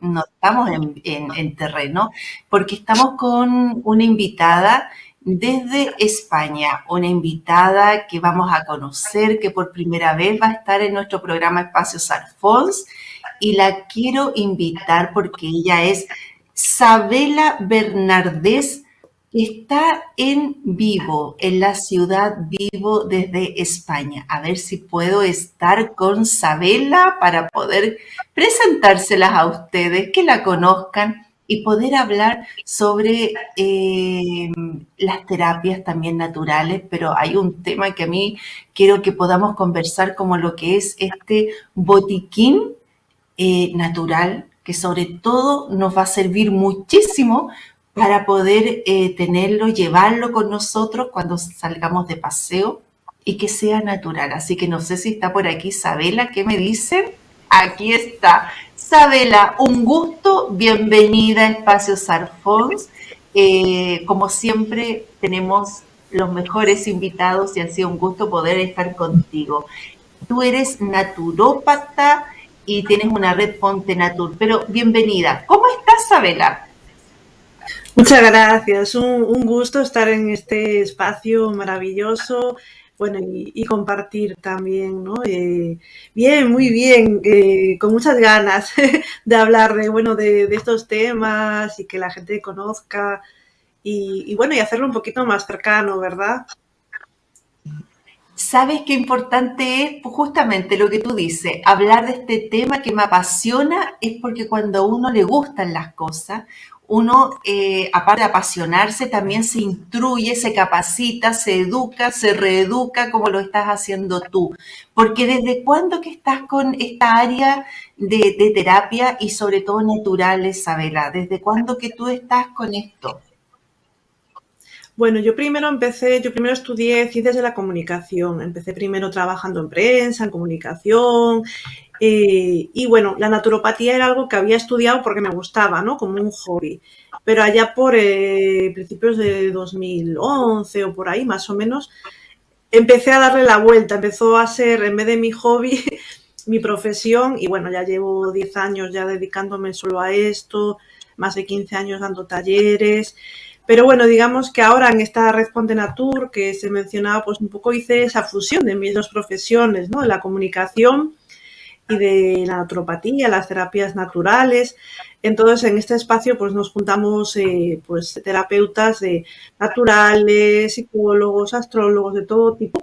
no estamos en, terreno, porque estamos con una invitada desde España, una invitada que vamos a conocer, que por primera vez va a estar en nuestro programa Espacios Alfons, y la quiero invitar porque ella es Sabela Bernardés, está en vivo, en la ciudad vivo desde España. A ver si puedo estar con Sabela para poder presentárselas a ustedes, que la conozcan y poder hablar sobre eh, las terapias también naturales, pero hay un tema que a mí quiero que podamos conversar como lo que es este botiquín eh, natural, que sobre todo nos va a servir muchísimo para poder eh, tenerlo, llevarlo con nosotros cuando salgamos de paseo y que sea natural. Así que no sé si está por aquí Isabela, ¿qué me dicen? Aquí está. Isabela, un gusto, bienvenida a Espacios Arfons. Eh, como siempre, tenemos los mejores invitados y ha sido un gusto poder estar contigo. Tú eres naturópata y tienes una red Ponte Natur, pero bienvenida. ¿Cómo estás, Isabela? Muchas gracias, un, gusto estar en este espacio maravilloso, bueno, y, compartir también, ¿no? Eh, bien, muy bien, eh, con muchas ganas de hablar de, bueno, de, estos temas y que la gente conozca y, y, bueno, y hacerlo un poquito más cercano, ¿verdad? ¿Sabes qué importante es? Pues justamente lo que tú dices, hablar de este tema que me apasiona es porque cuando a uno le gustan las cosas, uno, eh, aparte de apasionarse, también se instruye, se capacita, se educa, se reeduca como lo estás haciendo tú. Porque desde cuándo que estás con esta área de, de terapia y sobre todo natural, Isabela, ¿desde cuándo que tú estás con esto? Bueno, yo primero empecé, yo primero estudié ciencias de la comunicación. Empecé primero trabajando en prensa, en comunicación, eh, y bueno, la naturopatía era algo que había estudiado porque me gustaba, ¿no? Como un hobby. Pero allá por eh, principios de 2011 o por ahí, más o menos, empecé a darle la vuelta. Empezó a ser, en vez de mi hobby, mi profesión. Y bueno, ya llevo 10 años ya dedicándome solo a esto, más de 15 años dando talleres. Pero bueno, digamos que ahora en esta Responde Natur que se mencionaba, pues un poco hice esa fusión de mis dos profesiones, ¿no? La comunicación y de la naturopatía, las terapias naturales. Entonces, en este espacio pues nos juntamos eh, pues, terapeutas de naturales, psicólogos, astrólogos, de todo tipo,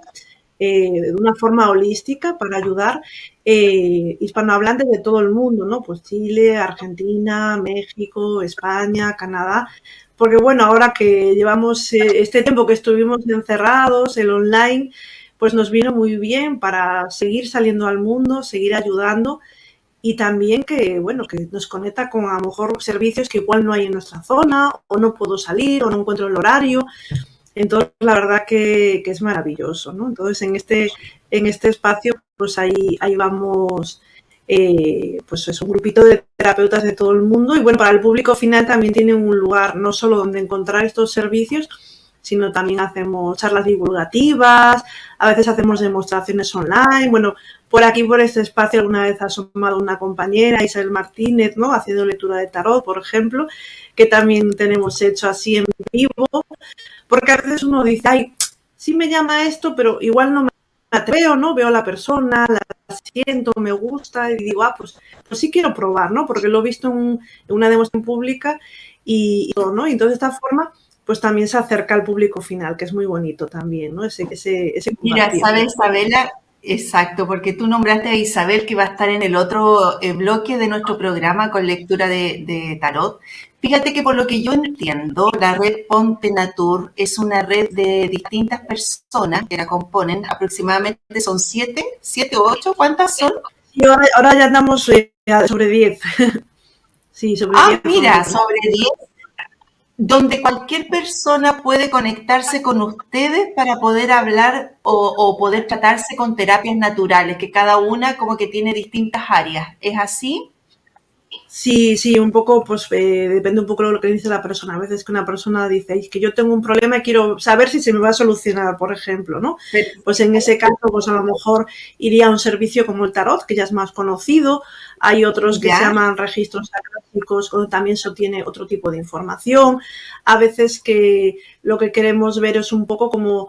eh, de una forma holística para ayudar eh, hispanohablantes de todo el mundo, ¿no? Pues Chile, Argentina, México, España, Canadá, porque bueno, ahora que llevamos este tiempo que estuvimos encerrados, el online, pues nos vino muy bien para seguir saliendo al mundo, seguir ayudando y también que, bueno, que nos conecta con a lo mejor servicios que igual no hay en nuestra zona o no puedo salir o no encuentro el horario. Entonces, la verdad que, es maravilloso, ¿no? Entonces, en este, en este espacio, pues ahí, ahí vamos, eh, pues es un grupito de terapeutas de todo el mundo y bueno, para el público final también tiene un lugar no solo donde encontrar estos servicios, sino también hacemos charlas divulgativas, a veces hacemos demostraciones online. Bueno, por aquí, por este espacio, alguna vez ha asomado una compañera, Isabel Martínez, ¿no? Haciendo lectura de tarot, por ejemplo, que también tenemos hecho así en vivo, porque a veces uno dice, ay, sí me llama esto, pero igual no me atrevo, ¿no? Veo a la persona, la siento, me gusta y digo, ah, pues, pues sí quiero probar, ¿no? Porque lo he visto en, una demostración pública y, y, ¿no? Y entonces de esta forma pues también se acerca al público final, que es muy bonito también, ¿no? Ese, ese, ese Mira, sabes, Isabela, exacto, porque tú nombraste a Isabel que va a estar en el otro eh, bloque de nuestro programa con lectura de, tarot. Fíjate que por lo que yo entiendo, la red Ponte Natur es una red de distintas personas que la componen, aproximadamente son siete, siete o ocho, ¿cuántas son? Y ahora, ya andamos eh, sobre diez. sí, sobre ah, mira, sobre diez donde cualquier persona puede conectarse con ustedes para poder hablar o, poder tratarse con terapias naturales, que cada una como que tiene distintas áreas. ¿Es así? Sí, sí, un poco, pues eh, depende un poco de lo que dice la persona. A veces que una persona dice, que yo tengo un problema y quiero saber si se me va a solucionar, por ejemplo, ¿no? Pues en ese caso, pues a lo mejor iría a un servicio como el tarot, que ya es más conocido. Hay otros que se llaman registros acrósticos, donde también se obtiene otro tipo de información. A veces que lo que queremos ver es un poco como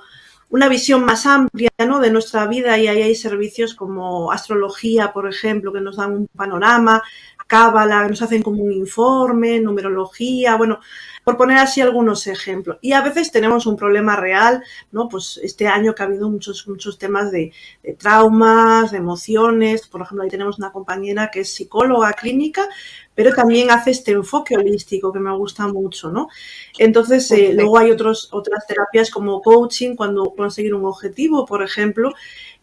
una visión más amplia ¿no? de nuestra vida y ahí hay servicios como astrología, por ejemplo, que nos dan un panorama, cábala, nos hacen como un informe, numerología, bueno, por poner así algunos ejemplos. Y a veces tenemos un problema real, ¿no? Pues este año que ha habido muchos, muchos temas de, traumas, de emociones. Por ejemplo, ahí tenemos una compañera que es psicóloga clínica, pero también hace este enfoque holístico que me gusta mucho, ¿no? Entonces, eh, luego hay otros, otras terapias como coaching, cuando conseguir un objetivo, por ejemplo,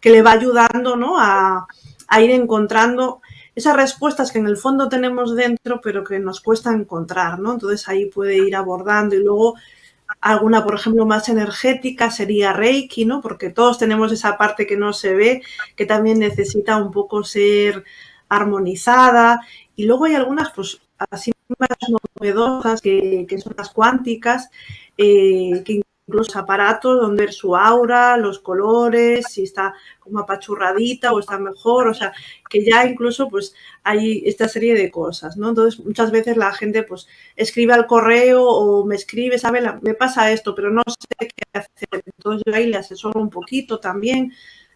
que le va ayudando, ¿no? A, a ir encontrando esas respuestas que en el fondo tenemos dentro, pero que nos cuesta encontrar, ¿no? Entonces ahí puede ir abordando y luego alguna, por ejemplo, más energética sería Reiki, ¿no? Porque todos tenemos esa parte que no se ve, que también necesita un poco ser armonizada. Y luego hay algunas, pues, así más novedosas, que, que son las cuánticas, eh, que incluso aparatos donde ver su aura, los colores, si está como apachurradita o está mejor, o sea, que ya incluso pues hay esta serie de cosas, ¿no? Entonces muchas veces la gente pues escribe al correo o me escribe, sabe, me pasa esto, pero no sé qué hacer. Entonces yo ahí le asesoro un poquito también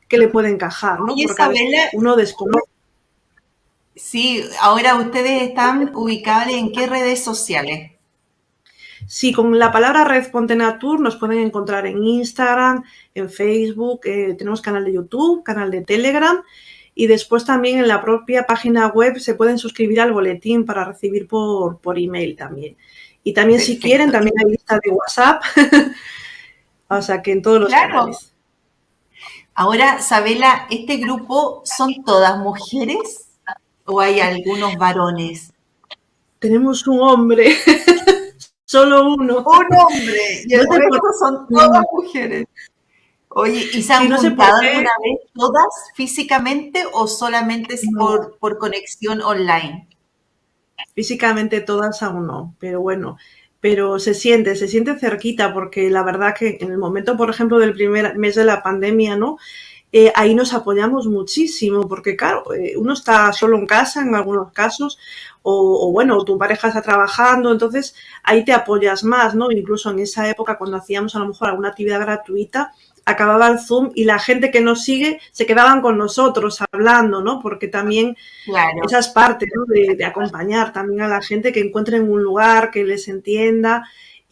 que le puede encajar, ¿no? Porque uno desconoce. Sí, ahora ustedes están ubicados en qué redes sociales? Sí, con la palabra Red Natur nos pueden encontrar en Instagram, en Facebook, eh, tenemos canal de YouTube, canal de Telegram y después también en la propia página web se pueden suscribir al boletín para recibir por, por email también. Y también si quieren, también hay lista de WhatsApp. o sea que en todos los canales. Ahora, Sabela, ¿este grupo son todas mujeres o hay algunos varones? Tenemos un hombre. Solo uno. Un hombre. Y el resto son todas mujeres. Oye, ¿y se han juntado alguna vez todas físicamente o solamente por, por conexión online? Físicamente todas aún no, pero bueno, pero se siente, se siente cerquita porque la verdad que en el momento, por ejemplo, del primer mes de la pandemia, ¿no? Eh, ahí nos apoyamos muchísimo, porque claro, eh, uno está solo en casa en algunos casos, o, bueno, tu pareja está trabajando, entonces ahí te apoyas más, ¿no? Incluso en esa época cuando hacíamos a lo mejor alguna actividad gratuita, acababa el Zoom y la gente que nos sigue se quedaban con nosotros hablando, ¿no? Porque también esa es parte ¿no? de, de, acompañar también a la gente que encuentren un lugar que les entienda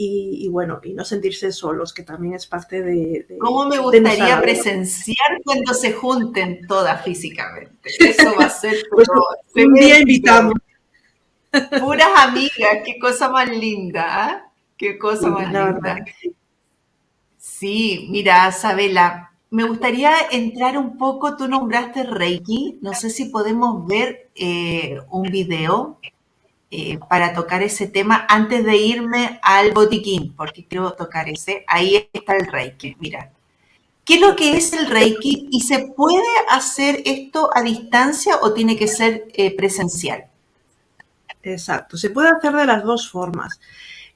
y, bueno, y no sentirse solos, que también es parte de... ¿Cómo me gustaría presenciar cuando se junten todas físicamente? Eso va a ser... pues, un día invitamos. Puras amigas, qué cosa más linda, ¿ah? Qué cosa más linda. Sí, mira, Sabela, me gustaría entrar un poco, tú nombraste Reiki, no sé si podemos ver eh, un video eh, para tocar ese tema antes de irme al botiquín, porque quiero tocar ese. Ahí está el Reiki, mira. ¿Qué es lo que es el Reiki y se puede hacer esto a distancia o tiene que ser eh, presencial? Exacto, se puede hacer de las dos formas.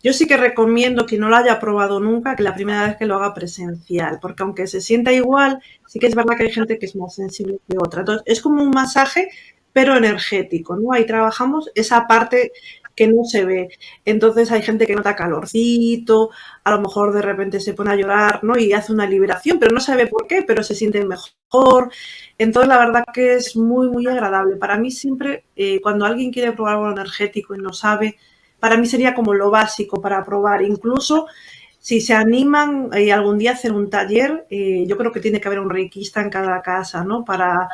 Yo sí que recomiendo que no lo haya probado nunca, que la primera vez que lo haga presencial, porque aunque se sienta igual, sí que es verdad que hay gente que es más sensible que otra. Entonces, es como un masaje, pero energético, ¿no? Ahí trabajamos esa parte que no se ve. Entonces hay gente que nota calorcito, a lo mejor de repente se pone a llorar, ¿no? Y hace una liberación, pero no sabe por qué, pero se siente mejor. Entonces la verdad que es muy, muy agradable. Para mí siempre, eh, cuando alguien quiere probar algo energético y no sabe, para mí sería como lo básico para probar. Incluso si se animan eh, algún día a hacer un taller, eh, yo creo que tiene que haber un reikista en cada casa, ¿no? Para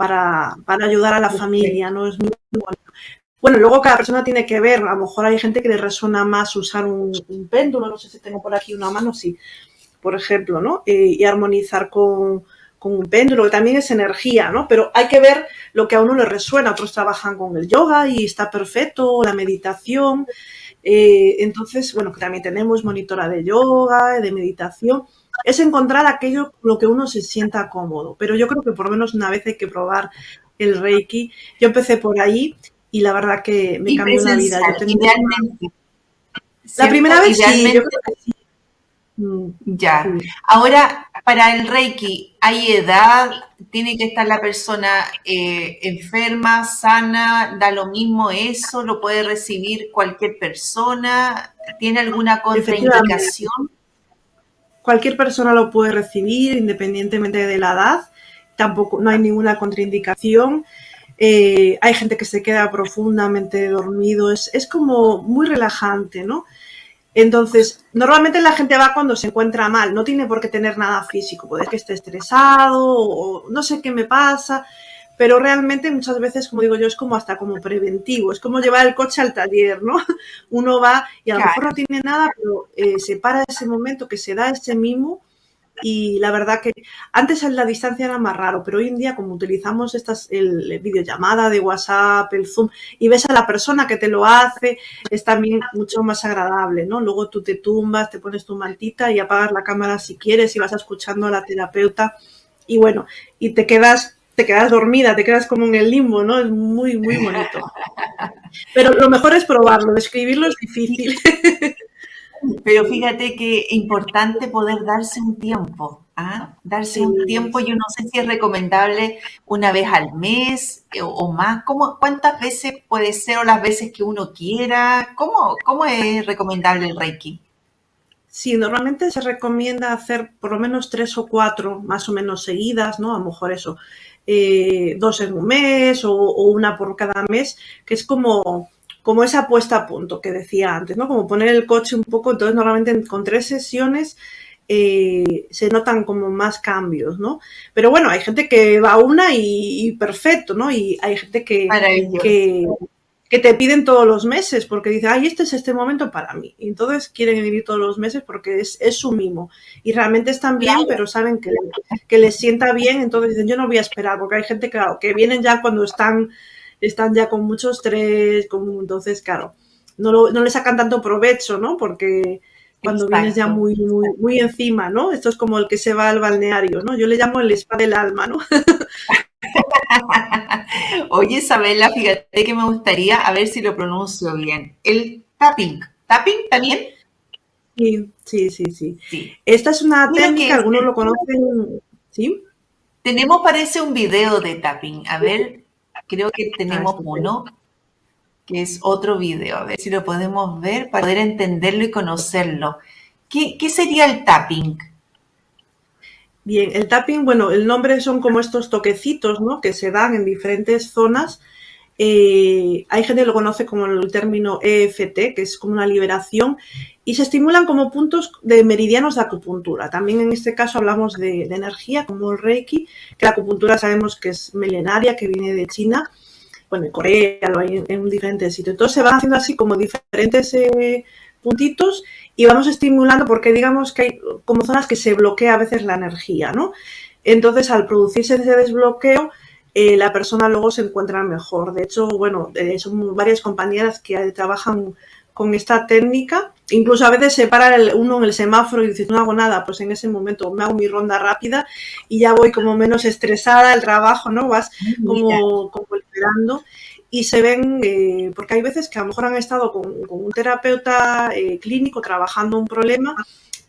para, ayudar a la familia, ¿no? Es muy bueno. Bueno, luego cada persona tiene que ver, a lo mejor hay gente que le resuena más usar un, péndulo, no sé si tengo por aquí una mano, sí, por ejemplo, ¿no? Eh, y armonizar con, un péndulo, que también es energía, ¿no? Pero hay que ver lo que a uno le resuena, otros trabajan con el yoga y está perfecto, la meditación, eh, entonces, bueno, que también tenemos monitora de yoga, de meditación, es encontrar aquello lo que uno se sienta cómodo. Pero yo creo que por lo menos una vez hay que probar el Reiki. Yo empecé por ahí y la verdad que me cambió la vida. idealmente. La primera vez sí, yo creo que sí. Mm, ya. Ahora, para el Reiki, ¿hay edad? ¿Tiene que estar la persona eh, enferma, sana? ¿Da lo mismo eso? ¿Lo puede recibir cualquier persona? ¿Tiene alguna contraindicación? Cualquier persona lo puede recibir independientemente de la edad. Tampoco, no hay ninguna contraindicación. Eh, hay gente que se queda profundamente dormido. Es, es como muy relajante, ¿no? Entonces, normalmente la gente va cuando se encuentra mal, no tiene por qué tener nada físico, puede que esté estresado o no sé qué me pasa, pero realmente muchas veces, como digo yo, es como hasta como preventivo, es como llevar el coche al taller, ¿no? Uno va y a lo mejor no tiene nada, pero eh, se para ese momento que se da ese mimo y la verdad que antes la distancia era más raro, pero hoy en día como utilizamos estas el, videollamada de WhatsApp, el Zoom y ves a la persona que te lo hace, es también mucho más agradable, ¿no? Luego tú te tumbas, te pones tu mantita y apagas la cámara si quieres y vas escuchando a la terapeuta y bueno, y te quedas te quedas dormida, te quedas como en el limbo, ¿no? Es muy, muy bonito. Pero lo mejor es probarlo, describirlo es difícil. Pero fíjate que es importante poder darse un tiempo, ¿ah? Darse un tiempo, yo no sé si es recomendable una vez al mes eh, o, más, ¿Cómo, ¿cuántas veces puede ser o las veces que uno quiera? ¿Cómo, cómo es recomendable el Reiki? Sí, normalmente se recomienda hacer por lo menos tres o cuatro más o menos seguidas, ¿no? A lo mejor eso, eh, dos en un mes o, una por cada mes, que es como como esa puesta a punto que decía antes, ¿no? Como poner el coche un poco, entonces normalmente con tres sesiones eh, se notan como más cambios, ¿no? Pero bueno, hay gente que va a una y, perfecto, ¿no? Y hay gente que, que, que, te piden todos los meses porque dice, ay, este es este momento para mí. Y entonces quieren vivir todos los meses porque es, es su mimo. Y realmente están bien, pero saben que, que les sienta bien, entonces dicen, yo no voy a esperar, porque hay gente, claro, que vienen ya cuando están están ya con mucho estrés, entonces, claro, no, no le sacan tanto provecho, ¿no? Porque cuando vienes ya muy, muy, muy encima, ¿no? Esto es como el que se va al balneario, ¿no? Yo le llamo el spa del alma, ¿no? Oye, Isabela, fíjate que me gustaría, a ver si lo pronuncio bien, el tapping. ¿Tapping también? Sí, sí, sí, sí. Esta es una técnica, algunos lo conocen, ¿sí? Tenemos, parece, un video de tapping. A ver, Creo que tenemos uno, que es otro video. A ver si lo podemos ver para poder entenderlo y conocerlo. ¿Qué, sería el tapping? Bien, el tapping, bueno, el nombre son como estos toquecitos, ¿no? Que se dan en diferentes zonas. Eh, hay gente que lo conoce como el término EFT, que es como una liberación, y se estimulan como puntos de meridianos de acupuntura. También en este caso hablamos de, energía, como el Reiki, que la acupuntura sabemos que es milenaria, que viene de China, bueno, en Corea, lo hay en, diferentes sitios. Entonces se van haciendo así como diferentes eh, puntitos y vamos estimulando porque digamos que hay como zonas que se bloquea a veces la energía, ¿no? Entonces al producirse ese desbloqueo, eh, la persona luego se encuentra mejor. De hecho, bueno, eh, son varias compañeras que trabajan con esta técnica. Incluso a veces se para uno en el semáforo y dice, no hago nada, pues en ese momento me hago mi ronda rápida y ya voy como menos estresada el trabajo, ¿no? Vas como, como esperando y se ven, eh, porque hay veces que a lo mejor han estado con, un terapeuta eh, clínico trabajando un problema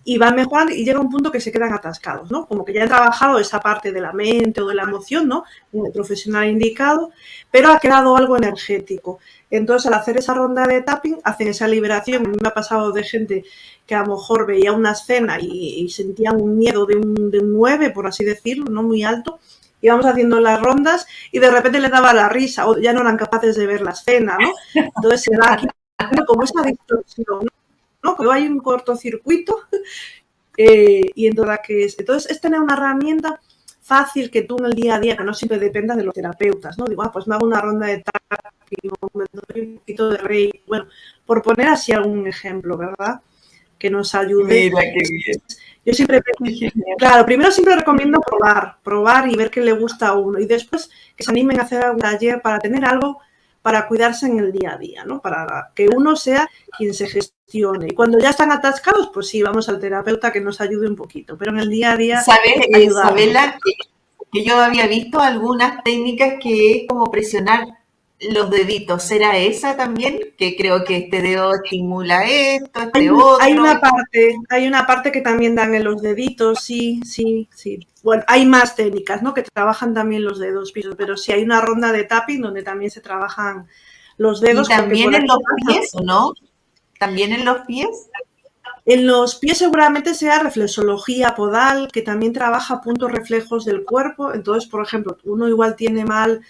y van mejorando y llega un punto que se quedan atascados, ¿no? Como que ya han trabajado esa parte de la mente o de la emoción, ¿no? Un el profesional indicado, pero ha quedado algo energético. Entonces, al hacer esa ronda de tapping, hacen esa liberación. A mí me ha pasado de gente que a lo mejor veía una escena y, sentía un miedo de un, de 9, por así decirlo, no muy alto, íbamos haciendo las rondas y de repente le daba la risa o ya no eran capaces de ver la escena, ¿no? Entonces se da aquí como esa distorsión, ¿no? Cuando hay un cortocircuito eh, y entonces, que es, entonces es tener una herramienta fácil que tú en el día a día, que no siempre dependa de los terapeutas, ¿no? Digo, ah, pues me hago una ronda de tapping, me doy un poquito de rey, bueno, por poner así algún ejemplo, ¿verdad? Que nos ayude. Mira qué bien. Yo siempre, claro, primero siempre recomiendo probar, probar y ver qué le gusta a uno y después que se animen a hacer algún taller para tener algo para cuidarse en el día a día, ¿no? Para que uno sea quien se gestione. Y cuando ya están atascados, pues sí, vamos al terapeuta que nos ayude un poquito, pero en el día a día... ¿Sabes, Isabela, que yo había visto algunas técnicas que es como presionar los deditos, ¿será esa también? Que creo que este dedo estimula esto, este otro. Hay una parte, hay una parte que también dan en los deditos, sí, sí, sí. Bueno, hay más técnicas, ¿no? Que trabajan también los dedos pero sí hay una ronda de tapping donde también se trabajan los dedos. ¿Y también en los pies, no? ¿También en los pies? En los pies seguramente sea reflexología podal, que también trabaja puntos reflejos del cuerpo. Entonces, por ejemplo, uno igual tiene mal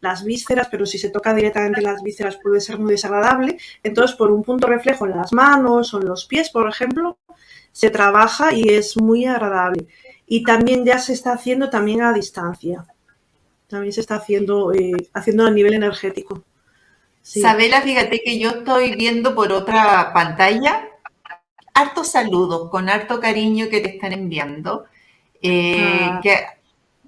las vísceras, pero si se toca directamente las vísceras puede ser muy desagradable. Entonces, por un punto reflejo en las manos o en los pies, por ejemplo, se trabaja y es muy agradable. Y también ya se está haciendo también a distancia. También se está haciendo, eh, haciendo a nivel energético. Sabela, fíjate que yo estoy viendo por otra pantalla hartos saludos, con harto cariño que te están enviando. Eh, ah. que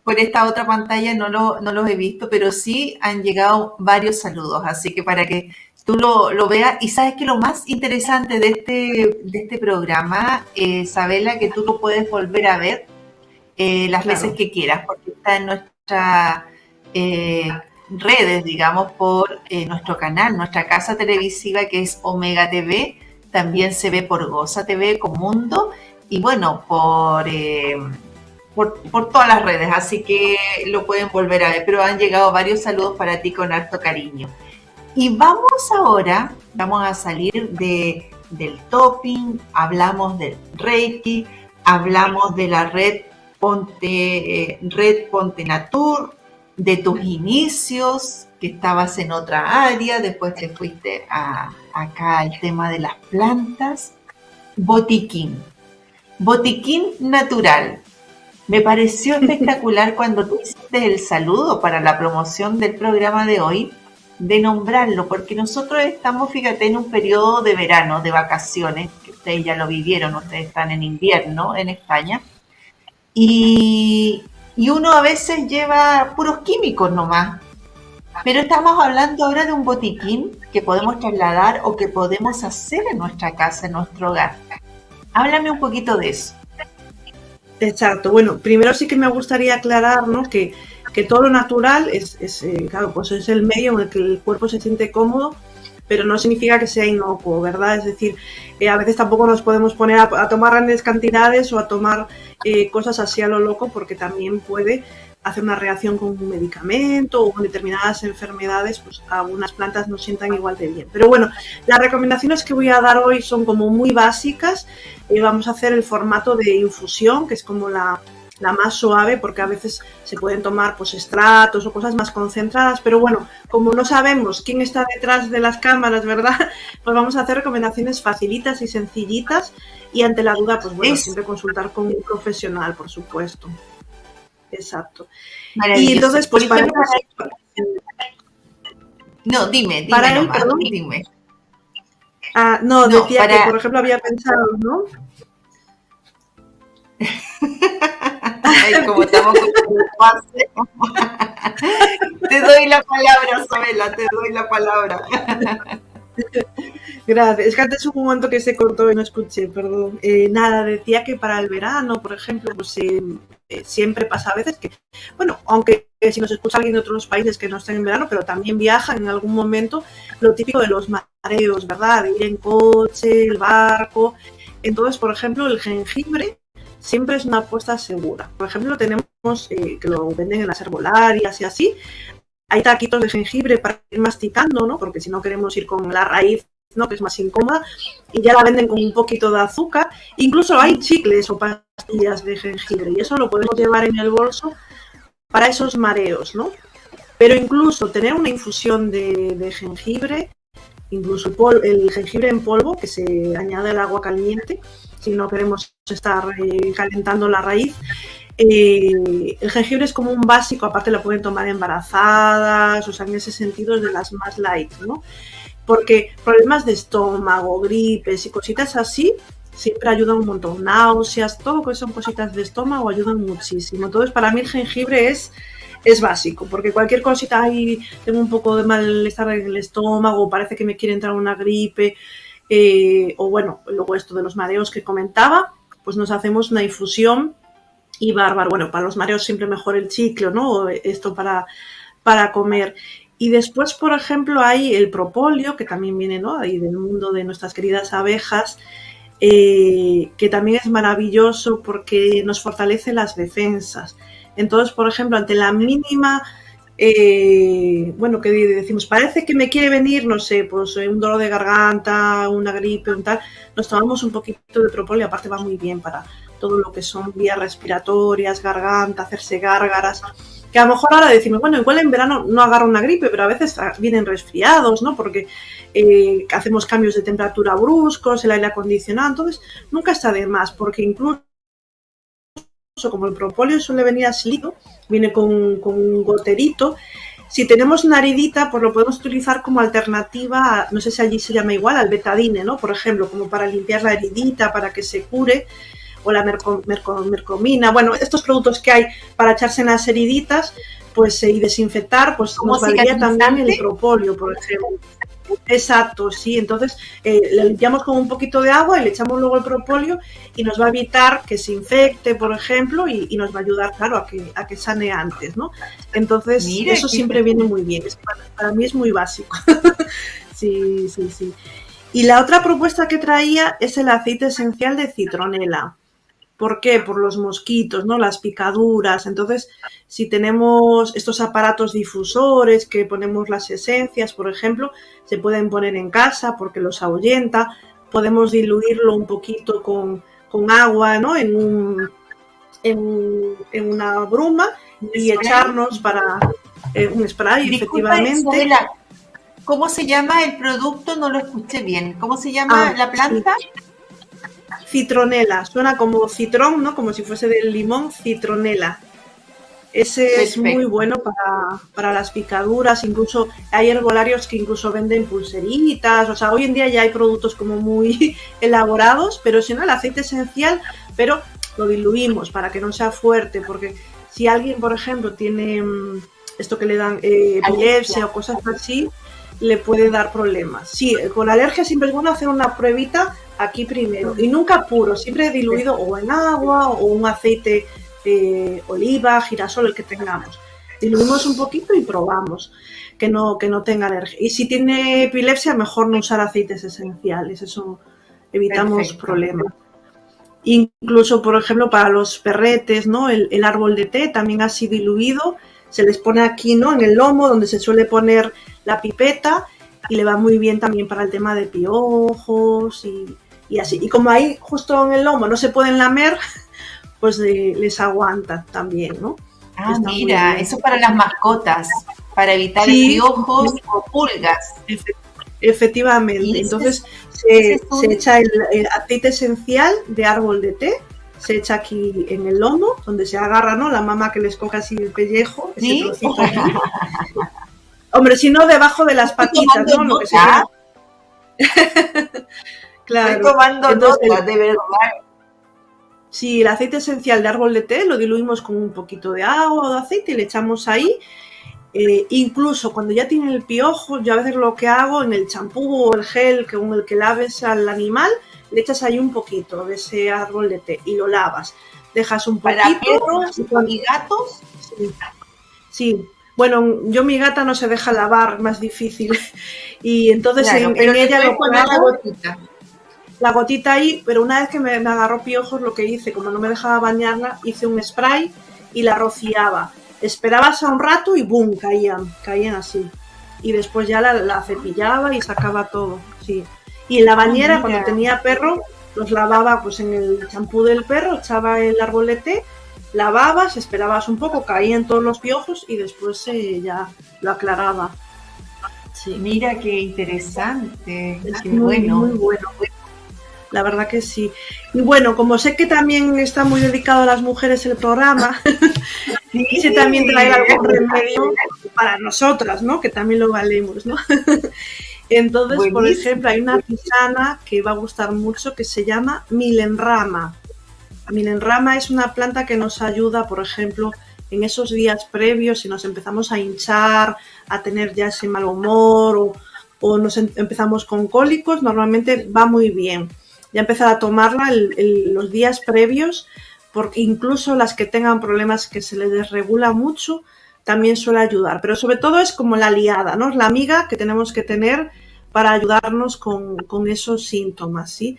por esta otra pantalla no, lo, no los he visto, pero sí han llegado varios saludos, así que para que tú lo, veas. Y sabes que lo más interesante de este, de este programa, eh, Sabela, que tú lo puedes volver a ver eh, las veces que quieras, porque está en nuestras eh, redes, digamos, por nuestro canal, nuestra casa televisiva que es Omega TV, también se ve por Goza TV con Mundo y bueno, por por, todas las redes, así que lo pueden volver a ver, pero han llegado varios saludos para ti con harto cariño. Y vamos ahora, vamos a salir de, del topping, hablamos del Reiki, hablamos de la red Ponte, eh, red Ponte Natur, de tus inicios, que estabas en otra área, después te fuiste a, acá al tema de las plantas, botiquín. Botiquín natural. Me pareció espectacular cuando tú hiciste el saludo para la promoción del programa de hoy, de nombrarlo, porque nosotros estamos, fíjate, en un periodo de verano, de vacaciones, que ustedes ya lo vivieron, ustedes están en invierno en España, y, y uno a veces lleva puros químicos nomás. Pero estamos hablando ahora de un botiquín que podemos trasladar o que podemos hacer en nuestra casa, en nuestro hogar. Háblame un poquito de eso. Exacto. Bueno, primero sí que me gustaría aclarar ¿no? Que, todo lo natural es, eh, claro, pues es el medio en el que el cuerpo se siente cómodo, pero no significa que sea inocuo, ¿verdad? Es decir, eh, a veces tampoco nos podemos poner a, tomar grandes cantidades o a tomar eh, cosas así a lo loco porque también puede hacer una reacción con un medicamento o con determinadas enfermedades, pues algunas plantas no sientan igual de bien. Pero bueno, las recomendaciones que voy a dar hoy son como muy básicas. vamos a hacer el formato de infusión, que es como la, más suave, porque a veces se pueden tomar pues estratos o cosas más concentradas, pero bueno, como no sabemos quién está detrás de las cámaras, ¿verdad? Pues vamos a hacer recomendaciones facilitas y sencillitas y ante la duda, pues bueno, siempre consultar con un profesional, por supuesto. Exacto. Y entonces, pues para... No, dime, dime para él, perdón. dime. Ah, no, decía que, por ejemplo, había pensado, ¿no? Como estamos con Te doy la palabra, Sabela, te doy la palabra. Gracias. Es que antes hubo un momento que se cortó y no escuché, perdón. Eh, nada, decía que para el verano, por ejemplo, pues eh, eh, siempre pasa a veces que, bueno, aunque si nos escucha alguien de otros países que no estén en verano, pero también viajan en algún momento, lo típico de los mareos, ¿verdad? De ir en coche, el barco. Entonces, por ejemplo, el jengibre siempre es una apuesta segura. Por ejemplo, tenemos que lo venden en las herbolarias y así. Hay taquitos de jengibre para ir masticando, ¿no? Porque si no queremos ir con la raíz ¿no? que es más incómoda, y ya la venden con un poquito de azúcar. Incluso hay chicles o pastillas de jengibre, y eso lo podemos llevar en el bolso para esos mareos, ¿no? Pero incluso tener una infusión de, jengibre, incluso el, jengibre en polvo, que se añade al agua caliente, si no queremos estar eh, calentando la raíz. Eh, el jengibre es como un básico, aparte lo pueden tomar embarazadas, o sea, en ese sentido es de las más light, ¿no? porque problemas de estómago, gripes y cositas así siempre ayudan un montón. Náuseas, todo lo que son cositas de estómago ayudan muchísimo. Entonces, para mí el jengibre es, es básico, porque cualquier cosita ahí, tengo un poco de malestar en el estómago, parece que me quiere entrar una gripe, eh, o bueno, luego esto de los mareos que comentaba, pues nos hacemos una infusión y bárbaro. Bueno, para los mareos siempre mejor el chicle, ¿no? Esto para, para comer. Y después, por ejemplo, hay el propóleo, que también viene ¿no? ahí del mundo de nuestras queridas abejas, eh, que también es maravilloso porque nos fortalece las defensas. Entonces, por ejemplo, ante la mínima, eh, bueno, que decimos, parece que me quiere venir, no sé, pues un dolor de garganta, una gripe, un tal, nos tomamos un poquito de propóleo, aparte va muy bien para todo lo que son vías respiratorias, garganta, hacerse gárgaras que a lo mejor ahora decimos, bueno, igual en verano no agarra una gripe, pero a veces vienen resfriados, ¿no? Porque eh, hacemos cambios de temperatura bruscos, el aire acondicionado, entonces nunca está de más, porque incluso como el propóleo suele venir así, viene con, un goterito, si tenemos una heridita, pues lo podemos utilizar como alternativa, no sé si allí se llama igual, al betadine, ¿no? Por ejemplo, como para limpiar la heridita, para que se cure o la mercomina, bueno, estos productos que hay para echarse en las heriditas pues, eh, y desinfectar, pues nos valdría también el propóleo, por ejemplo. Exacto, sí. Entonces eh, le limpiamos con un poquito de agua y le echamos luego el propóleo y nos va a evitar que se infecte, por ejemplo, y, nos va a ayudar, claro, a que, a que sane antes, ¿no? Entonces, eso siempre viene muy bien. Para, para, mí es muy básico. sí, sí, sí. Y la otra propuesta que traía es el aceite esencial de citronela. ¿Por qué? Por los mosquitos, ¿no? Las picaduras. Entonces, si tenemos estos aparatos difusores que ponemos las esencias, por ejemplo, se pueden poner en casa porque los ahuyenta. Podemos diluirlo un poquito con, agua, ¿no? En, un, en, una bruma y echarnos para eh, un spray, efectivamente. ¿Cómo se llama el producto? No lo escuché bien. ¿Cómo se llama ah, la planta? Citronela, suena como citrón, ¿no? Como si fuese del limón, citronela. Ese es muy bueno para, las picaduras, incluso hay herbolarios que incluso venden pulseritas, o sea, hoy en día ya hay productos como muy elaborados, pero si no, el aceite esencial, pero lo diluimos para que no sea fuerte, porque si alguien, por ejemplo, tiene mm, esto que le dan eh, epilepsia o cosas así, le puede dar problemas. Sí, con alergia siempre es bueno hacer una pruebita aquí primero y nunca puro, siempre diluido o en agua o un aceite de oliva, girasol, el que tengamos. Diluimos un poquito y probamos que no, que no tenga alergia. Y si tiene epilepsia, mejor no usar aceites esenciales, eso evitamos problemas. Incluso, por ejemplo, para los perretes, ¿no? El, el, árbol de té también así diluido, se les pone aquí, ¿no? En el lomo, donde se suele poner la pipeta, y le va muy bien también para el tema de piojos y, y así. Y como ahí justo en el lomo no se pueden lamer, pues les aguanta también, ¿no? Ah, mira, eso para las mascotas, para evitar piojos o pulgas. efectivamente, entonces se, echa el, aceite esencial de árbol de té, se echa aquí en el lomo, donde se agarra, ¿no? La mamá que les coge así el pellejo, ese trocito Hombre, si no, debajo de las patitas, ¿no? Lo que claro. Estoy tomando Entonces, de verdad. Si el aceite esencial de árbol de té lo diluimos con un poquito de agua o de aceite y le echamos ahí. Eh, incluso cuando ya tiene el piojo, yo a veces lo que hago en el champú o el gel con el que laves al animal, le echas ahí un poquito de ese árbol de té y lo lavas. Dejas un poquito. ¿Para perros y gatos? Sí. sí. Bueno, yo mi gata no se deja lavar, más difícil. Y entonces en, ella lo pongo la gotita. La gotita ahí, pero una vez que me, agarró piojos, lo que hice, como no me dejaba bañarla, hice un spray y la rociaba. Esperabas a un rato y ¡boom! caían, caían así. Y después ya la, cepillaba y sacaba todo, sí. Y en la bañera, cuando tenía perro, los lavaba pues en el champú del perro, echaba el arbolete lavabas, esperabas un poco, caían todos los piojos y después eh, ya lo aclaraba. Sí. Mira qué interesante, qué bueno. Muy bueno. La verdad que sí. Y bueno, como sé que también está muy dedicado a las mujeres el programa, quise también traer algún remedio para nosotras, ¿no? Que también lo valemos, ¿no? Entonces, por ejemplo, hay una artesana que va a gustar mucho que se llama Milenrama. Milenrama es una planta que nos ayuda, por ejemplo, en esos días previos, si nos empezamos a hinchar, a tener ya ese mal humor o, nos em, empezamos con cólicos, normalmente va muy bien. Ya empezar a tomarla los días previos, porque incluso las que tengan problemas que se les desregula mucho, también suele ayudar, pero sobre todo es como la aliada, ¿no? Es la amiga que tenemos que tener para ayudarnos con, esos síntomas, ¿sí?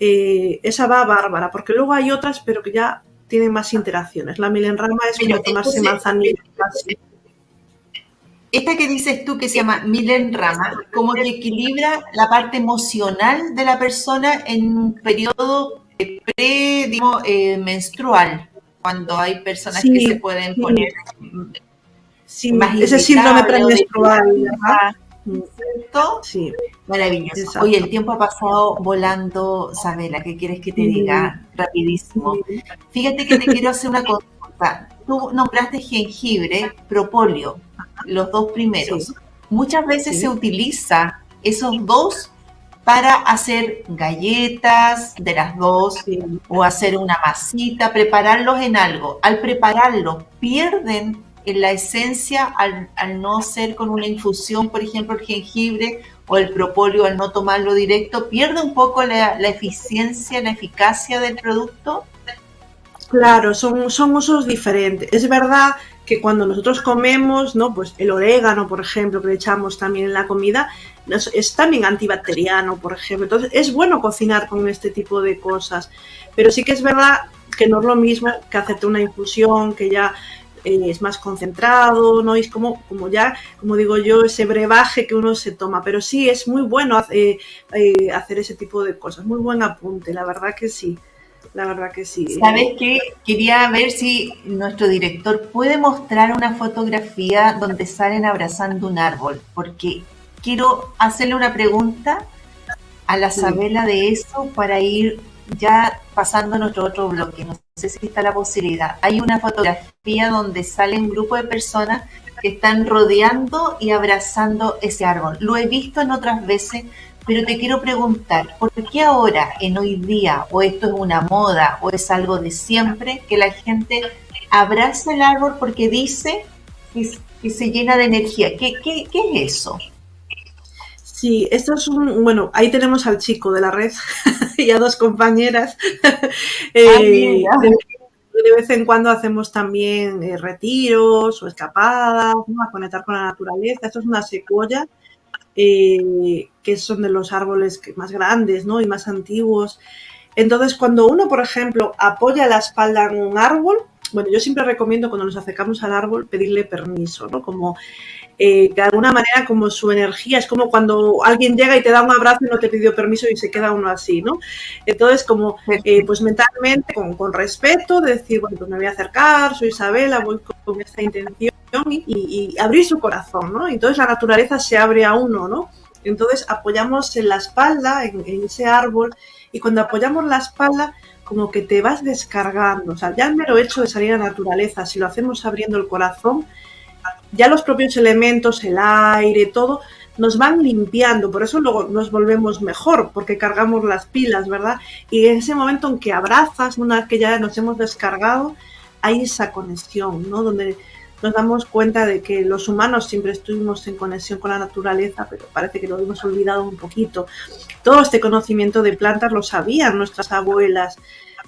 Eh, esa va bárbara, porque luego hay otras, pero que ya tienen más interacciones. La milenrama es como tomarse manzanilla. Esta que dices tú que se llama milenrama, como que equilibra la parte emocional de la persona en un periodo pre, digamos, eh, menstrual, cuando hay personas que se pueden poner sí, ese síndrome premenstrual, Sí. Maravilloso. Oye, el tiempo ha pasado volando, Sabela, ¿qué quieres que te diga? Rapidísimo. Fíjate que te quiero hacer una consulta. Tú nombraste jengibre, propóleo, los dos primeros. Muchas veces se utiliza esos dos para hacer galletas de las dos o hacer una masita, prepararlos en algo. Al prepararlos, pierden en la esencia al, no ser con una infusión, por ejemplo, el jengibre o el propóleo, al no tomarlo directo, pierde un poco la, eficiencia, la eficacia del producto. Claro, son, usos diferentes. Es verdad que cuando nosotros comemos, ¿no? Pues el orégano, por ejemplo, que le echamos también en la comida, es también antibacteriano, por ejemplo. Entonces, es bueno cocinar con este tipo de cosas. Pero sí que es verdad que no es lo mismo que hacerte una infusión, que ya eh, es más concentrado, ¿no? es como, como ya, como digo yo, ese brebaje que uno se toma. Pero sí, es muy bueno eh, eh, hacer ese tipo de cosas. Muy buen apunte, la verdad que sí. La verdad que sí. ¿Sabes qué? Quería ver si nuestro director puede mostrar una fotografía donde salen abrazando un árbol, porque quiero hacerle una pregunta a la Sabela de eso para ir ya pasando a nuestro otro bloque, no sé si está la posibilidad. Hay una fotografía donde sale un grupo de personas que están rodeando y abrazando ese árbol. Lo he visto en otras veces, pero te quiero preguntar, ¿por qué ahora, en hoy día, o esto es una moda, o es algo de siempre, que la gente abraza el árbol porque dice que, se llena de energía? ¿Qué, qué, qué es eso? Sí, esto es un, bueno, ahí tenemos al chico de la red y a dos compañeras. Eh, de, vez en cuando hacemos también eh, retiros o escapadas, a conectar con la naturaleza. Esto es una secuoya, eh, que son de los árboles más grandes ¿no? y más antiguos. Entonces, cuando uno, por ejemplo, apoya la espalda en un árbol, bueno, yo siempre recomiendo cuando nos acercamos al árbol pedirle permiso, ¿no? Como eh, de alguna manera como su energía, es como cuando alguien llega y te da un abrazo y no te pidió permiso y se queda uno así, ¿no? Entonces, como, eh, pues mentalmente, con, respeto, decir, bueno, pues me voy a acercar, soy Isabela, voy con, esta intención y, abrir su corazón, ¿no? Entonces la naturaleza se abre a uno, ¿no? Entonces apoyamos en la espalda, en, en ese árbol, y cuando apoyamos la espalda, como que te vas descargando. O sea, ya el mero hecho de salir a la naturaleza, si lo hacemos abriendo el corazón, ya los propios elementos, el aire, todo, nos van limpiando, por eso luego nos volvemos mejor, porque cargamos las pilas, ¿verdad? Y en ese momento en que abrazas, una vez que ya nos hemos descargado, hay esa conexión, ¿no? Donde nos damos cuenta de que los humanos siempre estuvimos en conexión con la naturaleza, pero parece que lo hemos olvidado un poquito. Todo este conocimiento de plantas lo sabían nuestras abuelas,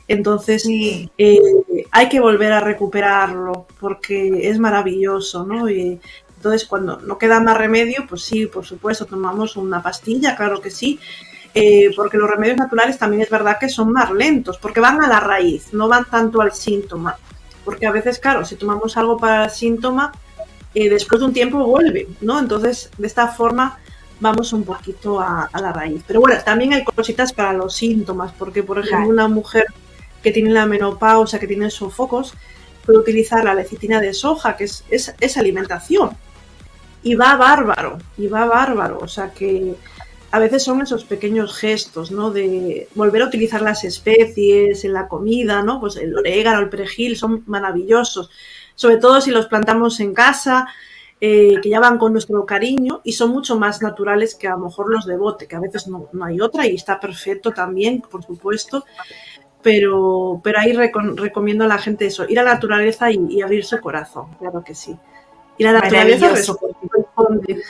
entonces, eh, hay que volver a recuperarlo porque es maravilloso, ¿no? Y entonces, cuando no queda más remedio, pues sí, por supuesto, tomamos una pastilla, claro que sí, eh, porque los remedios naturales también es verdad que son más lentos, porque van a la raíz, no van tanto al síntoma. Porque a veces, claro, si tomamos algo para el síntoma, eh, después de un tiempo vuelve, ¿no? Entonces, de esta forma vamos un poquito a, la raíz. Pero bueno, también hay cositas para los síntomas, porque por ejemplo una mujer que tiene la menopausa, que tiene sofocos, puede utilizar la lecitina de soja, que es, alimentación. Y va bárbaro, y va bárbaro. O sea que a veces son esos pequeños gestos, ¿no? De volver a utilizar las especies en la comida, ¿no? Pues el orégano, el perejil, son maravillosos. Sobre todo si los plantamos en casa, eh, que ya van con nuestro cariño y son mucho más naturales que a lo mejor los de bote, que a veces no hay otra y está perfecto también, por supuesto pero, pero ahí recomiendo a la gente eso, ir a la naturaleza y, abrir su corazón, claro que sí. Y la naturaleza responde.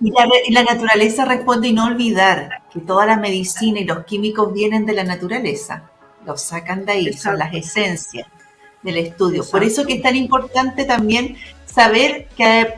Y la, naturaleza responde y no olvidar que toda la medicina y los químicos vienen de la naturaleza, los sacan de ahí, son las esencias. del estudio. Por eso que es tan importante también saber que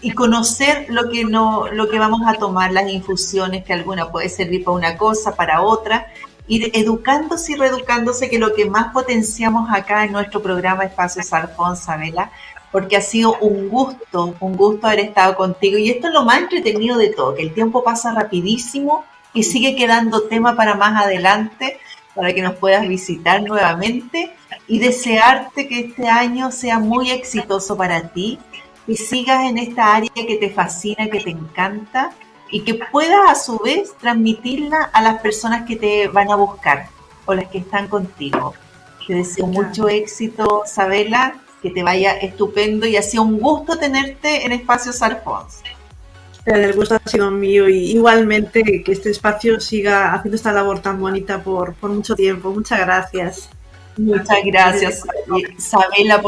y conocer lo que no lo que vamos a tomar las infusiones que alguna puede servir para una cosa para otra ir educándose y reeducándose que lo que más potenciamos acá en nuestro programa Espacio Sarfón Sabela porque ha sido un gusto un gusto haber estado contigo. Y esto es lo más entretenido de todo que el tiempo pasa rapidísimo y sigue quedando tema para más adelante para que nos puedas visitar nuevamente y desearte que este año sea muy exitoso para ti, que sigas en esta área que te fascina, que te encanta y que puedas a su vez transmitirla a las personas que te van a buscar o las que están contigo. Te deseo mucho éxito, Sabela, que te vaya estupendo y ha sido un gusto tenerte en Espacio Sarfons. El gusto ha sido mío y igualmente que este espacio siga haciendo esta labor tan bonita por, por mucho tiempo. Muchas gracias. Muchas gracias, Isabela, por